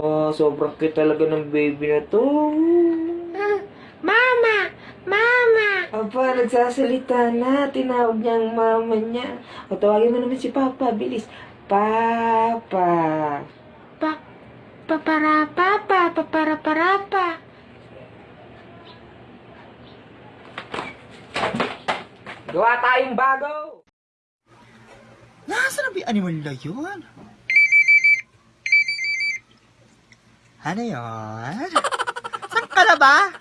Oh, sobrang cute talaga ng baby na to. Mama! Mama! Aba, nagsasalita na. Tinawag niya ang mama niya. O, tawagin mo naman si Papa. Bilis. Papa. Pa... Paparapa, paparaparapa. Gawa tayong bago. Nasaan na ba animal na yun? Ano yun? Saan ka na ba?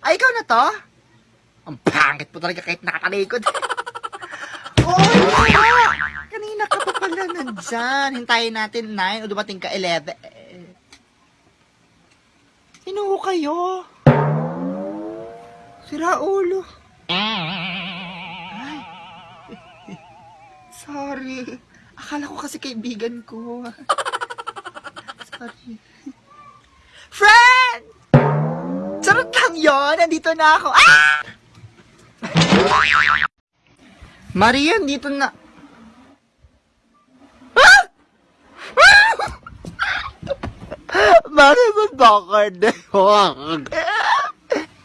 Ay, ikaw na to? Ang pangit po talaga kahit nakatalikod. oh, Kanina ka pa pala nandyan. Hintayin natin 9 o dumating ka 11. Sino ho kayo? Sira ulo. Ay. Sorry. Akala ko kasi kaibigan ko. Friend! Charot lang yun. Nandito na ako. Ah! Maria, dito na. Ah! Ba't bakit?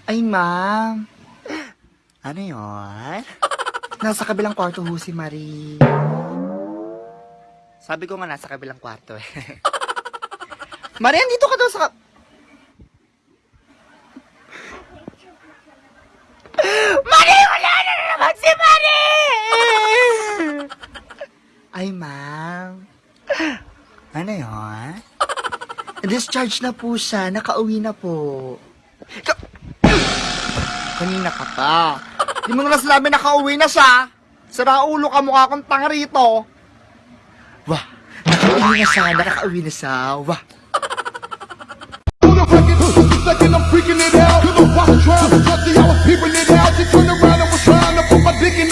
Ay, ma'am. Ano yun? Nasa kabilang kwarto ho si Marie. Sabi ko nga nasa kabilang kwarto eh. Marie, dito ka daw sa... Marie, wala na naman si Marie! Ay, ma'am. Ano yun? Discharge na po siya. Nakauwi na po. Ka- Kanina ka pa. Di mo na sinabi nakauwi na siya. Sira ulo ka mukha kong tanga rito. Wah, nakauwi na siya. Nakauwi na siya. Wah. Record, just a second, I'm freaking it out. To the watch trying to touch it, I out. She turned around and was trying to put my dick in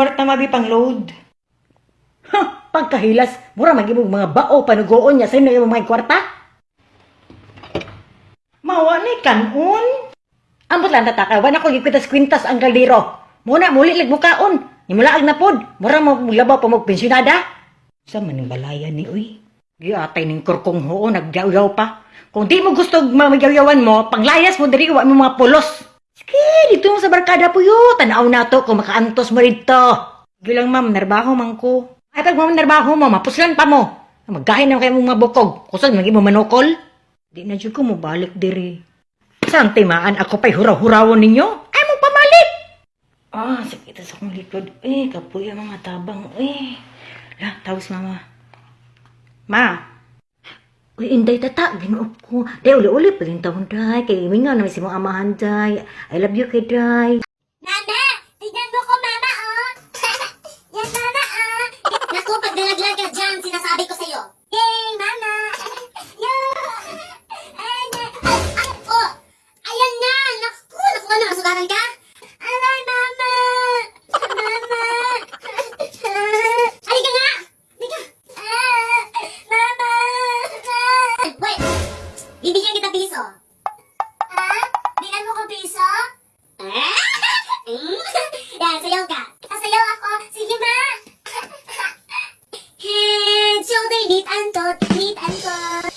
kwarta mabi pang load. Ha, pagkahilas, mura magibog mga bao panugoon niya sa inyo yung mga kwarta. Mawa ni kanon. Ambot lang tataka, wala ko gipitas kwintas ang kaldero. Muna muli lig mukaon. Nimulaag na pod. Mura mo maglabaw pa mo pensyonada. Sa maning balaya ni uy. Giatay ning kurkong hoo nagyaw-yaw pa. Kung di mo gusto mamagyaw-yawan mo, panglayas mo diri wa mo mga pulos. Sige, dito mo sa barkada po yun. Tanaw na to kung makaantos mo rito. Gilang ma'am, narbaho man ko. Ay, pag ma'am narbaho mo, mapuslan pa mo. Maggahin na kayo mong mabukog. Kusag, naging mo manukol. Di na dyan ko mo balik diri. Saan timaan ako pa'y huraw-hurawon ninyo? Ah, sakit sa akong likod. Eh, kapuya mga tabang. Eh, la, tawis mama. Ma, Uy, inday tata, ginuop ko. Day, uli-uli pa taon, day. Kay imingaw na may si mong amahan, day. I love you, kay day. Mama! Tignan mo ko, mama, oh! Yan, mama, oh! Naku, pag nalaglag ka dyan, sinasabi ko sa'yo. Yay, mama! Yeah! Ay! Ay, ay, oh! Ayan na! Naku, naku, ano, nasugatan ka? Keep and talk. Keep and talk.